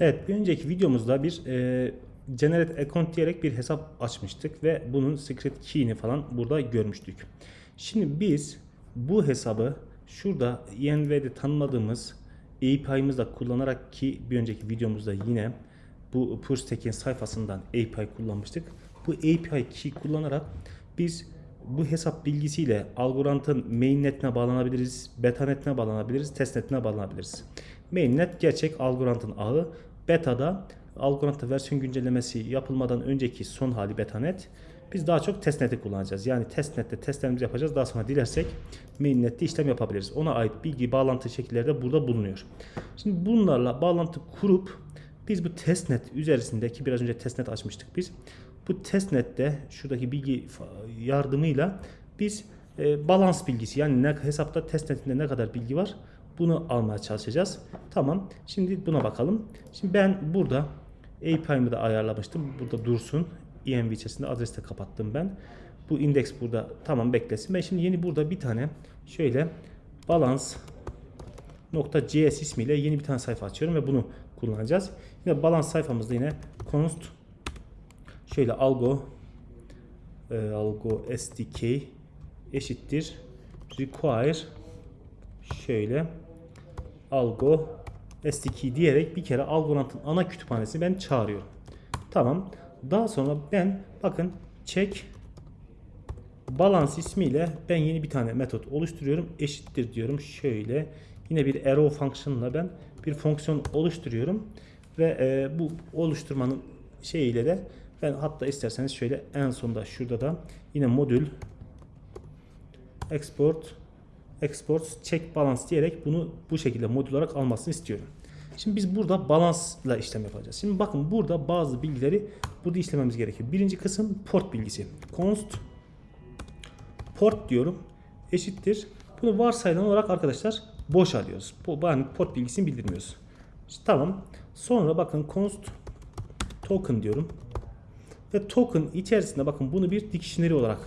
Evet bir önceki videomuzda bir e, generate account diyerek bir hesap açmıştık ve bunun secret key'ini falan burada görmüştük. Şimdi biz bu hesabı şurada ENV'de tanımladığımız API'mızla kullanarak ki bir önceki videomuzda yine bu PureStack'in sayfasından API kullanmıştık. Bu API key kullanarak biz bu hesap bilgisiyle Algorand'ın mainnetine bağlanabiliriz, betanetine bağlanabiliriz, testnetine bağlanabiliriz. Mainnet gerçek Algorand'ın ağı. Beta'da Algorand'da versiyon güncellemesi yapılmadan önceki son hali betanet. Biz daha çok testnet'i kullanacağız. Yani testnet'te testlerimizi yapacağız. Daha sonra dilersek mainnet'te işlem yapabiliriz. Ona ait bilgi, bağlantı şekilleri de burada bulunuyor. Şimdi bunlarla bağlantı kurup biz bu testnet üzerindeki biraz önce testnet açmıştık biz. Bu testnet'te şuradaki bilgi yardımıyla biz e, balans bilgisi yani ne, hesapta testnetinde ne kadar bilgi var bunu almaya çalışacağız. Tamam. Şimdi buna bakalım. Şimdi ben burada API'mi de ayarlamıştım. Burada dursun. env içerisinde adresi de kapattım ben. Bu indeks burada tamam beklesin. Ben şimdi yeni burada bir tane şöyle balans .cs ismiyle yeni bir tane sayfa açıyorum ve bunu kullanacağız. Yine balans sayfamızda yine const şöyle algo e, algo sdk eşittir require şöyle algo sdk diyerek bir kere Algorand'ın ana kütüphanesini ben çağırıyorum. Tamam. Daha sonra ben bakın check balance ismiyle ben yeni bir tane metot oluşturuyorum. Eşittir diyorum. Şöyle yine bir arrow function'la ben bir fonksiyon oluşturuyorum ve e, bu oluşturmanın şeyiyle de ben hatta isterseniz şöyle en sonda şurada da yine modül export export check balance diyerek bunu bu şekilde modül olarak almasını istiyorum. Şimdi biz burada balansla işlem yapacağız. Şimdi bakın burada bazı bilgileri burada işlememiz gerekiyor. Birinci kısım port bilgisi. const port diyorum eşittir. Bunu varsayılan olarak arkadaşlar boş alıyoruz. Bu yani port bilgisini bildirmiyoruz. İşte tamam. Sonra bakın const token diyorum. Ve token içerisinde bakın bunu bir dictionary olarak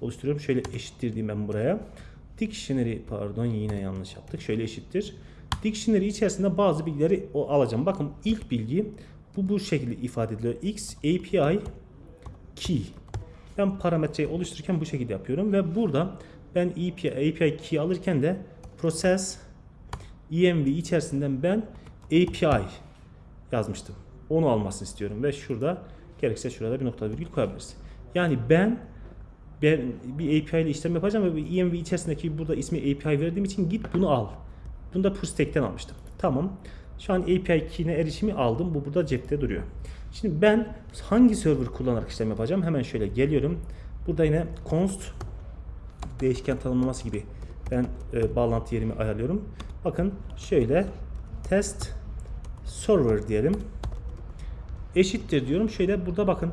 oluşturuyorum. Şöyle eşittir diyeyim ben buraya. Dictionary pardon yine yanlış yaptık. Şöyle eşittir. Dictionary içerisinde bazı bilgileri o alacağım. Bakın ilk bilgi bu bu şekilde ifade ediliyor. X API key. Ben parametreyi oluştururken bu şekilde yapıyorum ve burada ben API, API key alırken de process env içerisinden ben API yazmıştım. Onu almasını istiyorum ve şurada gerekirse şurada bir nokta virgül koyabiliriz. Yani ben ben bir API ile işlem yapacağım ve bir env içerisindeki burada ismi API verdiğim için git bunu al. Bunu da PureStack'ten almıştım. Tamam. Şu an API key'ine erişimi aldım. Bu burada cepte duruyor. Şimdi ben hangi server kullanarak işlem yapacağım? Hemen şöyle geliyorum. Burada yine const değişken tanımlaması gibi ben e, bağlantı yerimi ayarlıyorum. Bakın şöyle test server diyelim. Eşittir diyorum. Şöyle burada bakın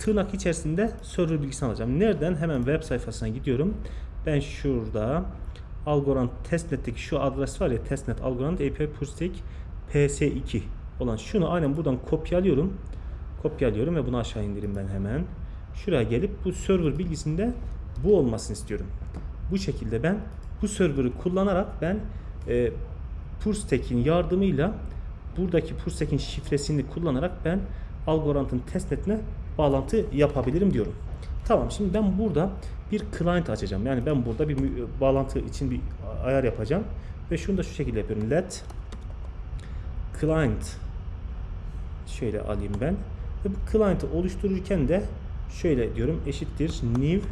tırnak içerisinde server bilgisini alacağım. Nereden? Hemen web sayfasına gidiyorum. Ben şurada Algorand testnet'teki şu adres var ya testnet Algorand API Purstek PS2 olan şunu aynen buradan kopyalıyorum. Kopyalıyorum ve bunu aşağı indireyim ben hemen. Şuraya gelip bu server bilgisinde bu olmasını istiyorum. Bu şekilde ben bu server'ı kullanarak ben e, Purstek'in yardımıyla buradaki Purstek'in şifresini kullanarak ben Algorand'ın testnetine bağlantı yapabilirim diyorum. Tamam şimdi ben burada bir client açacağım. Yani ben burada bir bağlantı için bir ayar yapacağım. Ve şunu da şu şekilde yapıyorum. Let client şöyle alayım ben. Ve bu client'ı oluştururken de şöyle diyorum eşittir new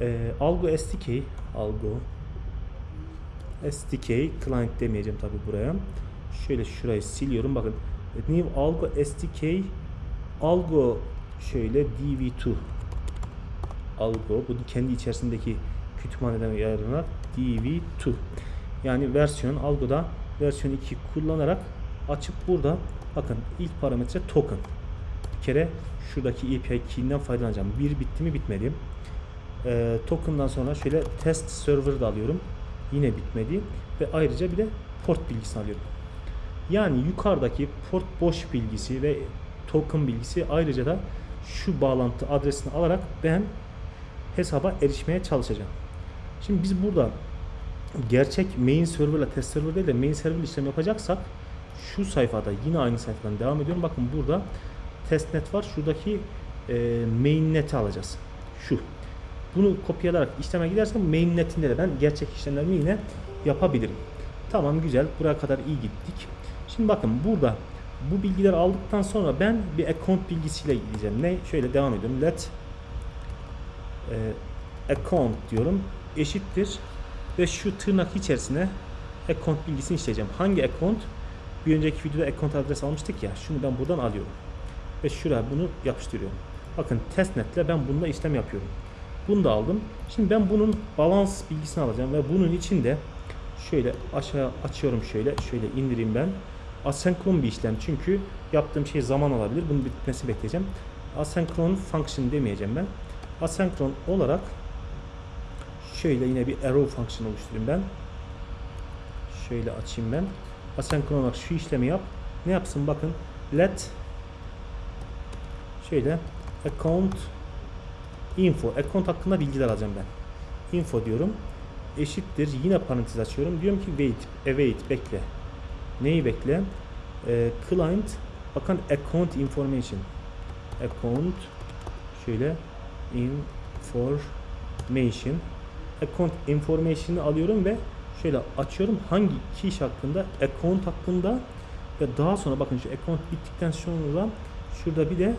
e, algo SDK algo SDK client demeyeceğim tabi buraya. Şöyle şurayı siliyorum. Bakın new algo SDK algo şöyle dv2 algo bu kendi içerisindeki kütüphaneden yararlanarak dv2 yani versiyon algoda versiyon 2 kullanarak açıp burada bakın ilk parametre token bir kere şuradaki API key'inden faydalanacağım. Bir bitti mi bitmedi. Ee, token'dan sonra şöyle test server da alıyorum. Yine bitmedi. Ve ayrıca bir de port bilgisini alıyorum. Yani yukarıdaki port boş bilgisi ve token bilgisi ayrıca da şu bağlantı adresini alarak ben hesaba erişmeye çalışacağım. Şimdi biz burada gerçek main server ile test server değil de main server işlem yapacaksak şu sayfada yine aynı sayfadan devam ediyorum. Bakın burada testnet var. Şuradaki e, mainnet'i alacağız. Şu. Bunu kopyalayarak işleme gidersem mainnet'inde de ben gerçek işlemlerimi yine yapabilirim. Tamam güzel. Buraya kadar iyi gittik. Şimdi bakın burada bu bilgileri aldıktan sonra ben bir account bilgisiyle gideceğim. Ne? Şöyle devam ediyorum. Let e, account diyorum. Eşittir ve şu tırnak içerisine account bilgisini işleyeceğim. Hangi account? Bir önceki videoda account adres almıştık ya. Şunu ben buradan alıyorum. Ve şuraya bunu yapıştırıyorum. Bakın testnetle ben bununla işlem yapıyorum. Bunu da aldım. Şimdi ben bunun balans bilgisini alacağım ve bunun içinde şöyle aşağı açıyorum şöyle. Şöyle indireyim ben. Asenkron bir işlem çünkü yaptığım şey zaman alabilir. Bunun bitmesi bekleyeceğim. Asenkron function demeyeceğim ben. Asenkron olarak şöyle yine bir arrow function oluşturayım ben. Şöyle açayım ben. Asenkron olarak şu işlemi yap. Ne yapsın bakın. Let şöyle account info. Account hakkında bilgiler alacağım ben. Info diyorum. Eşittir. Yine parantez açıyorum. Diyorum ki wait. Await. Bekle. Neyi bekle? Ee, client bakın account information. Account şöyle information account information'ı alıyorum ve şöyle açıyorum hangi kişi hakkında account hakkında ve daha sonra bakın şu account bittikten sonra şurada bir de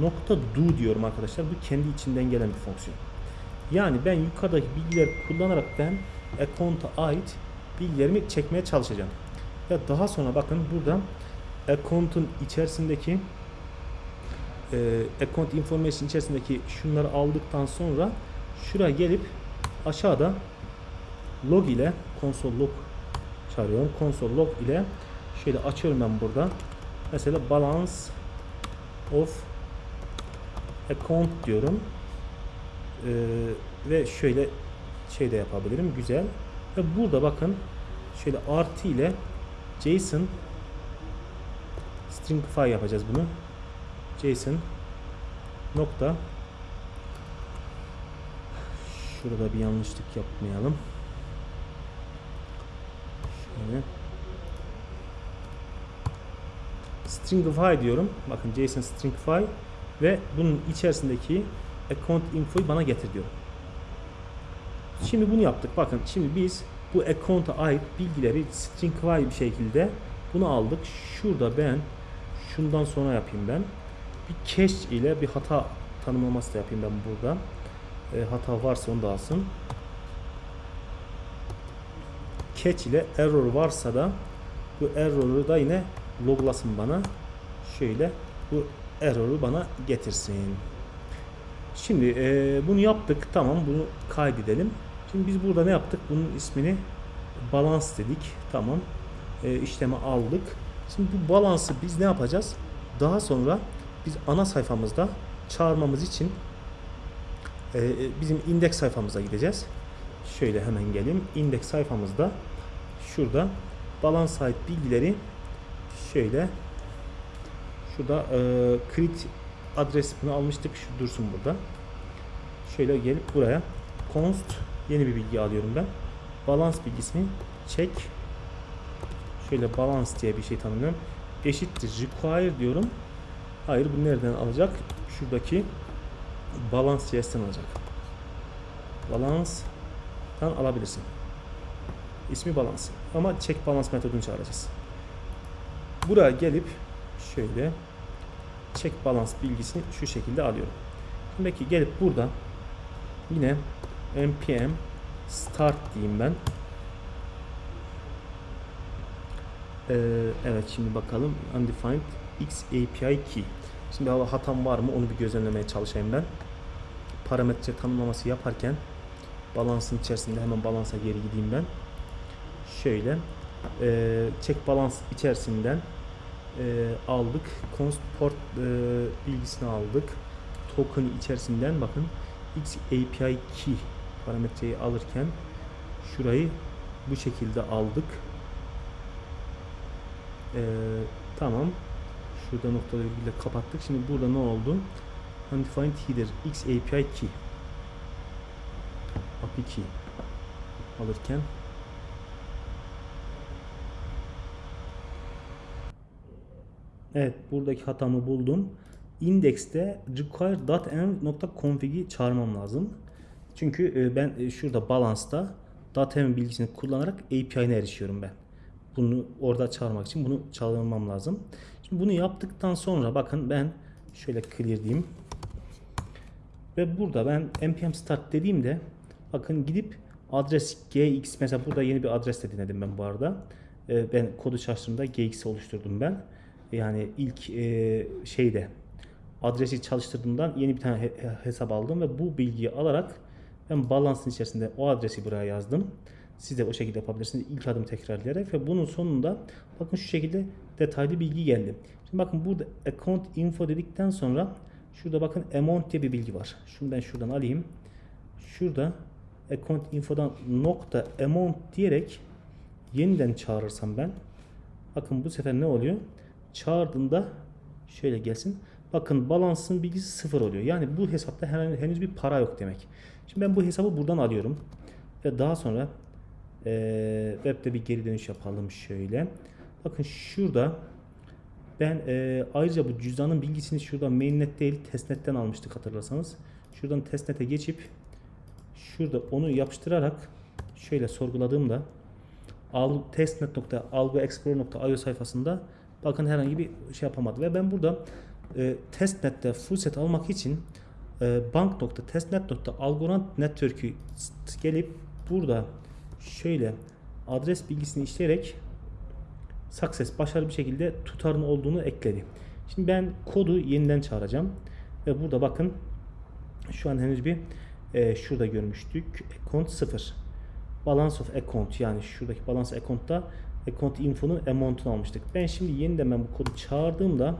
nokta do diyorum arkadaşlar. Bu kendi içinden gelen bir fonksiyon. Yani ben yukarıdaki bilgileri kullanarak ben account'a ait bilgilerimi çekmeye çalışacağım. Ve daha sonra bakın burada account'un içerisindeki e, account information içerisindeki şunları aldıktan sonra şuraya gelip aşağıda log ile console log çağırıyorum. Console log ile şöyle açıyorum ben burada. Mesela balance of account diyorum. Ee, ve şöyle şey de yapabilirim. Güzel. Ve burada bakın şöyle artı ile JSON stringify yapacağız bunu. JSON nokta şurada bir yanlışlık yapmayalım. Şöyle stringify diyorum. Bakın JSON stringify ve bunun içerisindeki account info'yu bana getir diyorum. Şimdi bunu yaptık. Bakın şimdi biz bu account'a ait bilgileri stringify bir şekilde bunu aldık. Şurada ben şundan sonra yapayım ben. Bir cache ile bir hata tanımlaması da yapayım ben burada. E, hata varsa onu da alsın. Catch ile error varsa da bu error'u da yine loglasın bana. Şöyle bu error'u bana getirsin. Şimdi e, bunu yaptık. Tamam bunu kaydedelim. Şimdi biz burada ne yaptık? Bunun ismini balans dedik. Tamam. E, işleme aldık. Şimdi bu balansı biz ne yapacağız? Daha sonra biz ana sayfamızda çağırmamız için e, bizim indeks sayfamıza gideceğiz. Şöyle hemen geleyim. İndeks sayfamızda şurada balans ait bilgileri şöyle şurada e, create adres bunu almıştık. Şu dursun burada. Şöyle gelip buraya const yeni bir bilgi alıyorum ben. Balans bilgisini çek. Şöyle balans diye bir şey tanımlıyorum. Eşittir require diyorum. Hayır bu nereden alacak? Şuradaki balans CS'den alacak. Balanstan alabilirsin. İsmi balans. Ama check balans metodunu çağıracağız. Buraya gelip şöyle check balans bilgisini şu şekilde alıyorum. Peki gelip burada yine npm start diyeyim ben. Ee, evet şimdi bakalım undefined x API key. Şimdi hava hatam var mı onu bir gözlemlemeye çalışayım ben. Parametre tanımlaması yaparken balansın içerisinde hemen balansa geri gideyim ben. Şöyle e, check balans içerisinden e, aldık. Const port e, bilgisini aldık. Token içerisinden bakın x API key parametreyi alırken şurayı bu şekilde aldık. Ee, tamam. Şurada noktalı virgülle kapattık. Şimdi burada ne oldu? Undefined header x API key API key alırken Evet buradaki hatamı buldum. Index'te require.env.config'i çağırmam lazım. Çünkü e, ben e, şurada balance'da .env bilgisini kullanarak API'ne erişiyorum ben. Bunu orada çağırmak için bunu çağırmam lazım. Şimdi bunu yaptıktan sonra bakın ben şöyle clear diyeyim. Ve burada ben npm start dediğimde bakın gidip adres gx mesela burada yeni bir adres de denedim ben bu arada. Ee, ben kodu çalıştığımda gx oluşturdum ben. Yani ilk e, şeyde adresi çalıştırdığımdan yeni bir tane he- he- hesap aldım ve bu bilgiyi alarak ben balance'ın içerisinde o adresi buraya yazdım. Siz de o şekilde yapabilirsiniz. İlk adımı tekrarlayarak ve bunun sonunda bakın şu şekilde detaylı bilgi geldi. Şimdi bakın burada account info dedikten sonra şurada bakın amount diye bir bilgi var. Şunu ben şuradan alayım. Şurada account info'dan nokta amount diyerek yeniden çağırırsam ben bakın bu sefer ne oluyor? Çağırdığında şöyle gelsin. Bakın balansın bilgisi sıfır oluyor. Yani bu hesapta henüz bir para yok demek. Şimdi ben bu hesabı buradan alıyorum. Ve daha sonra eee webde bir geri dönüş yapalım şöyle. Bakın şurada ben eee, ayrıca bu cüzdanın bilgisini şuradan mainnet değil testnetten almıştık hatırlarsanız. Şuradan testnete geçip şurada onu yapıştırarak şöyle sorguladığımda al, testnet.algoexplorer.io sayfasında bakın herhangi bir şey yapamadı ve ben burada e, testnet'te full set almak için e, bank.testnet.algorand network'ü gelip burada şöyle adres bilgisini işleyerek success başarılı bir şekilde tutarın olduğunu ekledi. Şimdi ben kodu yeniden çağıracağım ve burada bakın şu an henüz bir e, şurada görmüştük account 0 balance of account yani şuradaki balance account'ta account info'nun amount'unu almıştık. Ben şimdi yeniden ben bu kodu çağırdığımda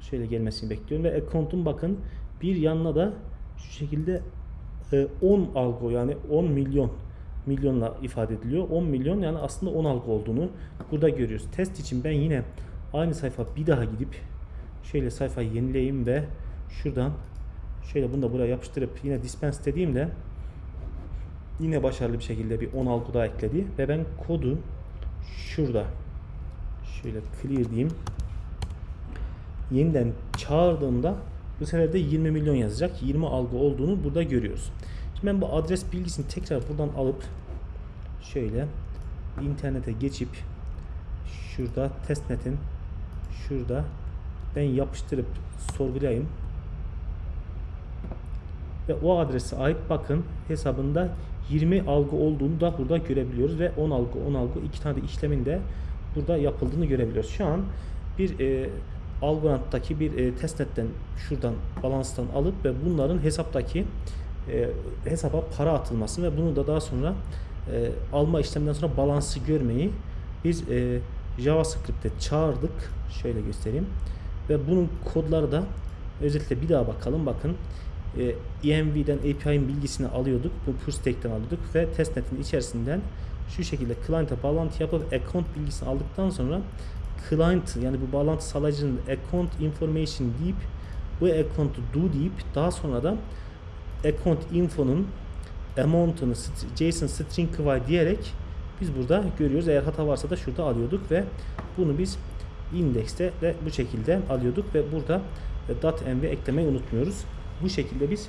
şöyle gelmesini bekliyorum ve account'un bakın bir yanına da şu şekilde e, 10 algo yani 10 milyon milyonla ifade ediliyor. 10 milyon yani aslında 10 algo olduğunu burada görüyoruz. Test için ben yine aynı sayfa bir daha gidip şöyle sayfayı yenileyeyim ve şuradan şöyle bunu da buraya yapıştırıp yine dispense dediğimde yine başarılı bir şekilde bir 10 algo daha ekledi ve ben kodu şurada şöyle clear diyeyim yeniden çağırdığımda bu sefer de 20 milyon yazacak. 20 algı olduğunu burada görüyoruz. Şimdi ben bu adres bilgisini tekrar buradan alıp şöyle internete geçip şurada testnetin şurada ben yapıştırıp sorgulayayım. Ve o adrese ait bakın hesabında 20 algı olduğunu da burada görebiliyoruz ve 10 algı 10 algı iki tane de işlemin de burada yapıldığını görebiliyoruz. Şu an bir e, Algorand'daki bir e, testnetten şuradan balanstan alıp ve bunların hesaptaki e, hesaba para atılması ve bunu da daha sonra e, alma işleminden sonra balansı görmeyi biz e, JavaScript'te çağırdık. Şöyle göstereyim. Ve bunun kodları da özellikle bir daha bakalım. Bakın e, EMV'den API'nin bilgisini alıyorduk. Bu push stack'ten alıyorduk ve testnetin içerisinden şu şekilde client'a bağlantı yapıp account bilgisini aldıktan sonra client yani bu bağlantı sağlayıcının account information deyip bu account'u do deyip daha sonra da account info'nun amount'unu JSON string kıvay diyerek biz burada görüyoruz. Eğer hata varsa da şurada alıyorduk ve bunu biz indekste de bu şekilde alıyorduk ve burada .env eklemeyi unutmuyoruz. Bu şekilde biz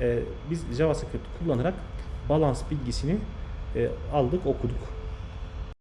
e, biz JavaScript kullanarak balans bilgisini e, aldık, okuduk.